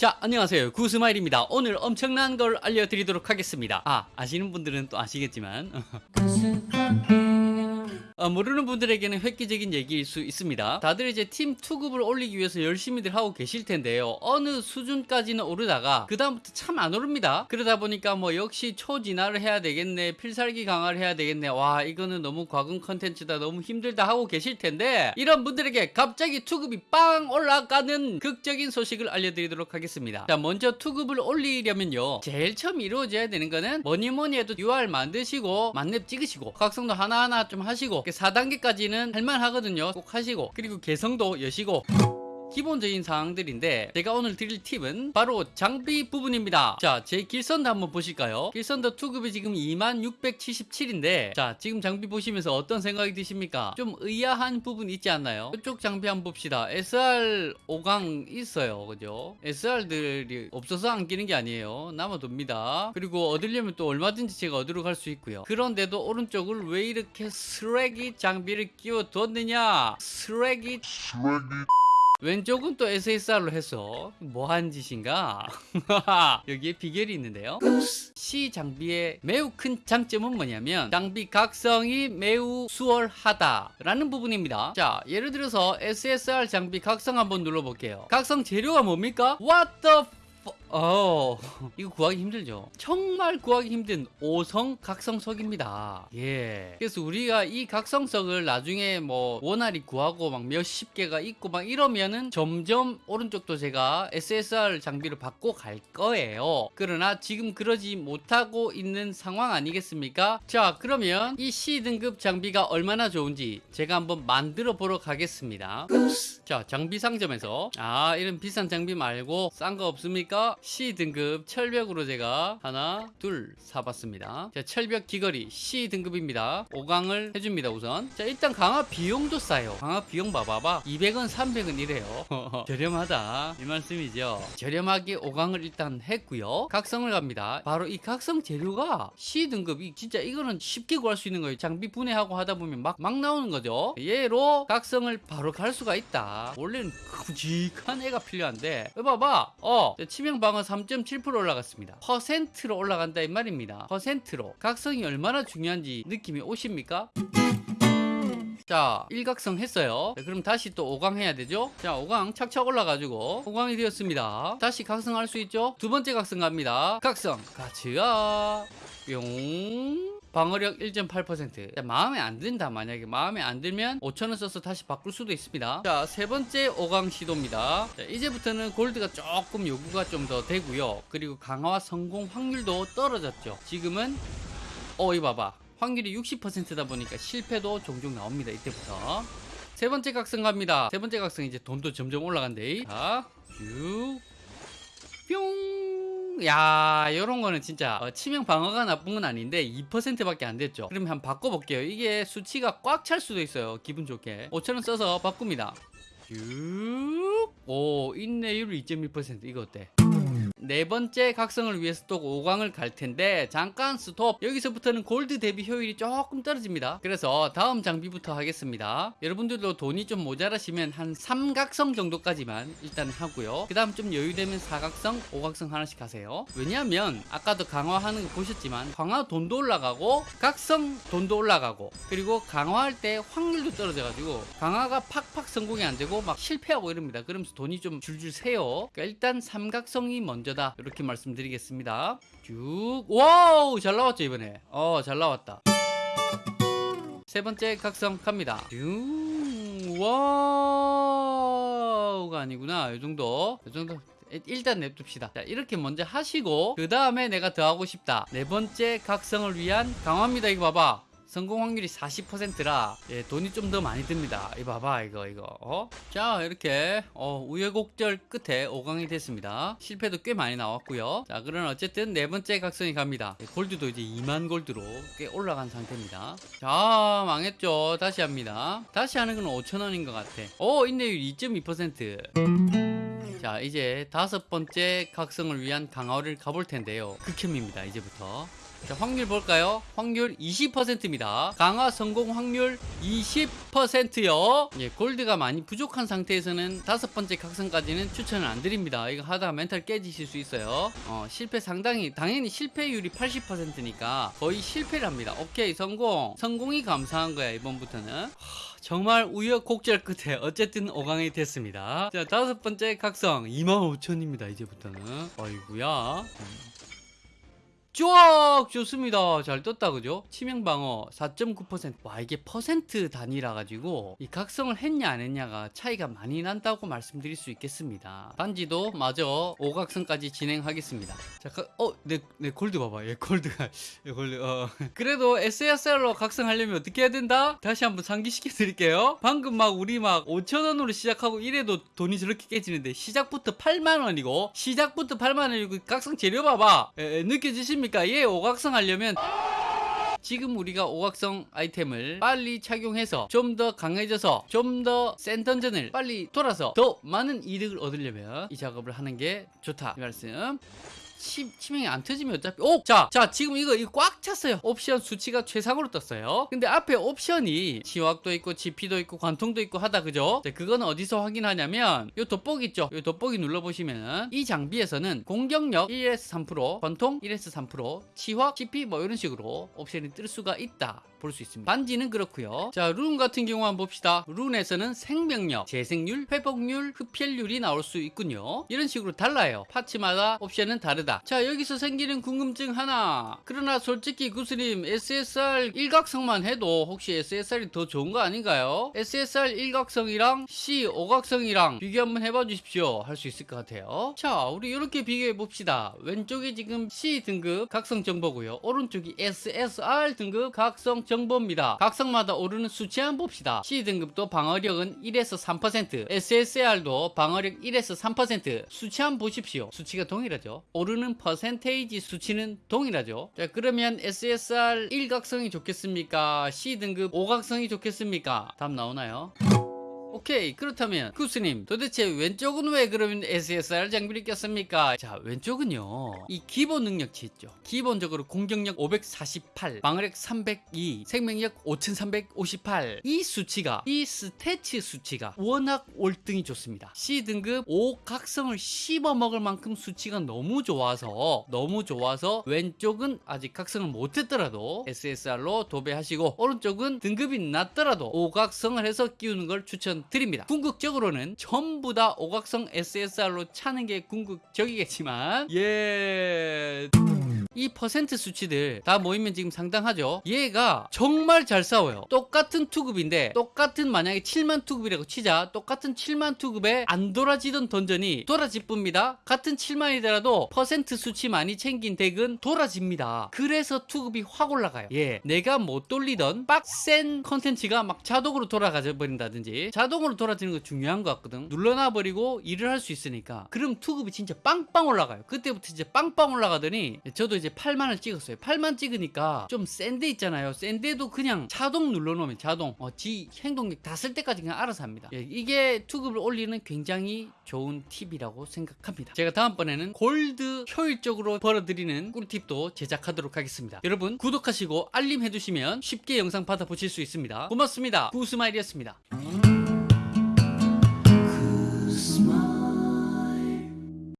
자, 안녕하세요. 구스마일입니다. 오늘 엄청난 걸 알려드리도록 하겠습니다. 아, 아시는 분들은 또 아시겠지만. 어, 모르는 분들에게는 획기적인 얘기일 수 있습니다. 다들 이제 팀 투급을 올리기 위해서 열심히들 하고 계실 텐데요. 어느 수준까지는 오르다가 그다음부터 참 안 오릅니다. 그러다 보니까 뭐 역시 초진화를 해야 되겠네. 필살기 강화를 해야 되겠네. 와, 이거는 너무 과금 컨텐츠다. 너무 힘들다 하고 계실 텐데 이런 분들에게 갑자기 투급이 빵 올라가는 극적인 소식을 알려드리도록 하겠습니다. 자, 먼저 투급을 올리려면요. 제일 처음 이루어져야 되는 거는 뭐니 뭐니 해도 UR 만드시고 만렙 찍으시고 각성도 하나하나 좀 하시고 4단계까지는 할만하거든요. 꼭 하시고 그리고 개성도 여시고 기본적인 사항들인데 제가 오늘 드릴 팁은 바로 장비 부분입니다. 자 제 길선도 한번 보실까요? 길선도 투급이 지금 2677인데 자 지금 장비 보시면서 어떤 생각이 드십니까? 좀 의아한 부분 있지 않나요? 이쪽 장비 한번 봅시다. SR 5강 있어요. 그죠? SR들이 없어서 안 끼는 게 아니에요. 남아둡니다. 그리고 얻으려면 또 얼마든지 제가 얻으러 갈 수 있고요. 그런데도 오른쪽을 왜 이렇게 쓰레기 장비를 끼워 뒀느냐? 쓰레기 왼쪽은 또 SSR로 해서 뭐 한 짓인가? 여기에 비결이 있는데요. C 장비의 매우 큰 장점은 뭐냐면 장비 각성이 매우 수월하다라는 부분입니다. 자, 예를 들어서 SSR 장비 각성 한번 눌러볼게요. 각성 재료가 뭡니까? What the 어, 이거 구하기 힘들죠. 정말 구하기 힘든 5성 각성석입니다. 예. 그래서 우리가 이 각성석을 나중에 뭐 원활히 구하고 막 몇십 개가 있고 막 이러면은 점점 오른쪽도 제가 SSR 장비를 받고 갈 거예요. 그러나 지금 그러지 못하고 있는 상황 아니겠습니까? 자, 그러면 이 C 등급 장비가 얼마나 좋은지 제가 한번 만들어 보러 가겠습니다. 자, 장비 상점에서 아, 이런 비싼 장비 말고 싼 거 없습니까? C 등급 철벽으로 제가 하나 둘 사봤습니다. 자 철벽 귀걸이 C 등급입니다. 5강을 해줍니다 우선. 자 일단 강화 비용도 싸요. 강화 비용 봐봐봐. 200원 300원 이래요. 저렴하다. 이 말씀이죠? 저렴하게 5강을 일단 했고요. 각성을 갑니다. 바로 이 각성 재료가 C 등급이 진짜 이거는 쉽게 구할 수 있는 거예요. 장비 분해하고 하다 보면 막, 막 나오는 거죠. 얘로 각성을 바로 갈 수가 있다. 원래는 굵직한 애가 필요한데 봐봐. 어 치명 방 방어 3.7% 올라갔습니다. 퍼센트로 올라간다 이 말입니다. 퍼센트로. 각성이 얼마나 중요한지 느낌이 오십니까? 자, 일각성 했어요. 자, 그럼 다시 또 5강 해야 되죠? 자, 5강 착착 올라가지고 5강이 되었습니다. 다시 각성할 수 있죠? 두 번째 각성 갑니다. 각성. 가츠아. 뿅. 방어력 1.8% 마음에 안 든다 만약에. 마음에 안 들면 5천원 써서 다시 바꿀 수도 있습니다. 자 세 번째 5강 시도입니다. 자, 이제부터는 골드가 조금 요구가 좀 더 되고요. 그리고 강화 성공 확률도 떨어졌죠. 지금은 어 이거 봐봐. 확률이 60%다 보니까 실패도 종종 나옵니다 이때부터. 세 번째 각성 갑니다. 세 번째 각성 이제 돈도 점점 올라간대. 자쭉. 뿅 야, 요런 거는 진짜 어, 치명 방어가 나쁜 건 아닌데 2%밖에 안 됐죠. 그럼 한번 바꿔볼게요. 이게 수치가 꽉 찰 수도 있어요. 기분 좋게. 5천원 써서 바꿉니다. 쭉. 오, 인내율 2.1% 이거 어때? 네 번째 각성을 위해서 또 5강을 갈 텐데 잠깐 스톱. 여기서부터는 골드 대비 효율이 조금 떨어집니다. 그래서 다음 장비부터 하겠습니다. 여러분들도 돈이 좀 모자라시면 한 3각성 정도까지만 일단 하고요. 그 다음 좀 여유되면 4각성 5각성 하나씩 하세요. 왜냐하면 아까도 강화하는 거 보셨지만 강화 돈도 올라가고 각성 돈도 올라가고 그리고 강화할 때 확률도 떨어져 가지고 강화가 팍팍 성공이 안 되고 막 실패하고 이럽니다. 그러면서 돈이 좀 줄줄 새요. 그러니까 일단 삼각성이 먼저 먼저다. 이렇게 말씀드리겠습니다. 쭉. 와우 잘 나왔죠 이번에. 어 잘 나왔다. 세 번째 각성 갑니다. 쭉. 와우가 아니구나. 이 정도. 이 정도. 일단 냅둡시다. 자 이렇게 먼저 하시고 그 다음에 내가 더 하고 싶다. 네 번째 각성을 위한 강화입니다. 이거 봐봐 성공 확률이 40%라 예, 돈이 좀 더 많이 듭니다. 이 봐봐 이거 이거. 어? 자 이렇게 어, 우여곡절 끝에 5강이 됐습니다. 실패도 꽤 많이 나왔고요. 자 그럼 어쨌든 네 번째 각성이 갑니다. 예, 골드도 이제 2만 골드로 꽤 올라간 상태입니다. 자 망했죠. 다시 합니다. 다시 하는 건 5천원인 것 같아. 오 인내율 2.2%. 자 이제 다섯 번째 각성을 위한 강화를 가볼 텐데요. 극혐입니다 이제부터. 자, 확률 볼까요? 확률 20%입니다. 강화 성공 확률 20%요. 예, 골드가 많이 부족한 상태에서는 다섯 번째 각성까지는 추천을 안 드립니다. 이거 하다가 멘탈 깨지실 수 있어요. 어, 실패 상당히 당연히 실패율이 80%니까 거의 실패를 합니다. 오케이 성공. 성공이 감사한 거야 이번부터는. 하, 정말 우여곡절 끝에 어쨌든 5강이 됐습니다. 자 다섯 번째 각성 25,000입니다 이제부터는. 아이구야. 음. 쫙 좋습니다. 잘 떴다 그죠? 치명 방어 4.9%. 와 이게 퍼센트 단위라 가지고 이 각성을 했냐 안 했냐가 차이가 많이 난다고 말씀드릴 수 있겠습니다. 단지도 마저 5각성까지 진행하겠습니다. 자, 어내 내 골드 봐봐. 얘 골드가 얘 골드. 어. 그래도 SSR로 각성하려면 어떻게 해야 된다? 다시 한번 상기시켜 드릴게요. 방금 막 우리 막 5천 원으로 시작하고 이래도 돈이 저렇게 깨지는데 시작부터 8만 원이고 시작부터 8만 원이고 각성 재료 봐봐. 에, 에, 느껴지십니까? 얘 5각성 하려면 지금 우리가 오각성 아이템을 빨리 착용해서 좀 더 강해져서 좀 더 센 던전을 빨리 돌아서 더 많은 이득을 얻으려면 이 작업을 하는 게 좋다. 이 말씀 치, 치명이 안 터지면 어차피 오! 자, 자 지금 이거 이거 꽉 찼어요. 옵션 수치가 최상으로 떴어요. 근데 앞에 옵션이 지확도 있고 GP도 있고 관통도 있고 하다 그죠? 자, 그거는 어디서 확인하냐면 요 돋보기 있죠? 요 돋보기 눌러보시면 이 장비에서는 공격력 1에서 3% 관통 1에서 3% 치확 GP 뭐 이런 식으로 옵션이 뜰 수가 있다. 볼 수 있습니다. 반지는 그렇고요. 자 룬 같은 경우 한번 봅시다. 룬에서는 생명력, 재생률, 회복률, 흡혈률이 나올 수 있군요. 이런 식으로 달라요. 파츠마다 옵션은 다르다 자 여기서 생기는 궁금증 하나. 그러나 솔직히 구스님 SSR 일각성만 해도 혹시 SSR이 더 좋은 거 아닌가요? SSR 일각성이랑 C 오각성이랑 비교 한번 해봐 주십시오. 할 수 있을 것 같아요. 자 우리 이렇게 비교해 봅시다. 왼쪽이 지금 C 등급 각성 정보고요. 오른쪽이 SSR 등급 각성 정보입니다. 각성마다 오르는 수치 한번 봅시다. C 등급도 방어력은 1에서 3% SSR도 방어력 1에서 3% 수치 한번 보십시오. 수치가 동일하죠? 오르는 퍼센테이지 수치는 동일하죠. 자 그러면 SSR 1각성이 좋겠습니까? C 등급 5각성이 좋겠습니까? 답 나오나요? 오케이 그렇다면 쿠스님 도대체 왼쪽은 왜 그러면 SSR 장비를 꼈습니까? 자 왼쪽은요 이 기본 능력치 있죠. 기본적으로 공격력 548 방어력 302 생명력 5358 이 수치가 이 스태치 수치가 워낙 월등히 좋습니다. C등급 5각성을 씹어 먹을 만큼 수치가 너무 좋아서 너무 좋아서 왼쪽은 아직 각성을 못했더라도 SSR로 도배하시고 오른쪽은 등급이 낮더라도 5각성을 해서 끼우는 걸 추천 드립니다. 궁극적으로는 전부 다 오각성 SSR로 차는 게 궁극적이겠지만 예... 이 퍼센트 수치들 다 모이면 지금 상당하죠. 얘가 정말 잘 싸워요. 똑같은 투급인데 똑같은 만약에 7만 투급이라고 치자. 똑같은 7만 투급에 안 돌아지던 던전이 돌아질 뿐입니다. 같은 7만이더라도 퍼센트 수치 많이 챙긴 덱은 돌아집니다. 그래서 투급이 확 올라가요. 예 내가 못 돌리던 빡센 컨텐츠가 막 자동으로 돌아가 버린다든지 자동으로 돌아지는 거 중요한 것 같거든. 눌러놔 버리고 일을 할 수 있으니까. 그럼 투급이 진짜 빵빵 올라가요. 그때부터 진짜 빵빵 올라가더니 저도 이제 8만을 찍었어요. 8만 찍으니까 좀 센데 있잖아요. 센데도 그냥 자동 눌러놓으면 자동 어, 지 행동력 다 쓸 때까지 그냥 알아서 합니다. 예, 이게 투급을 올리는 굉장히 좋은 팁이라고 생각합니다. 제가 다음번에는 골드 효율적으로 벌어들이는 꿀팁도 제작하도록 하겠습니다. 여러분 구독하시고 알림 해두시면 쉽게 영상 받아보실 수 있습니다. 고맙습니다. 구스마일이었습니다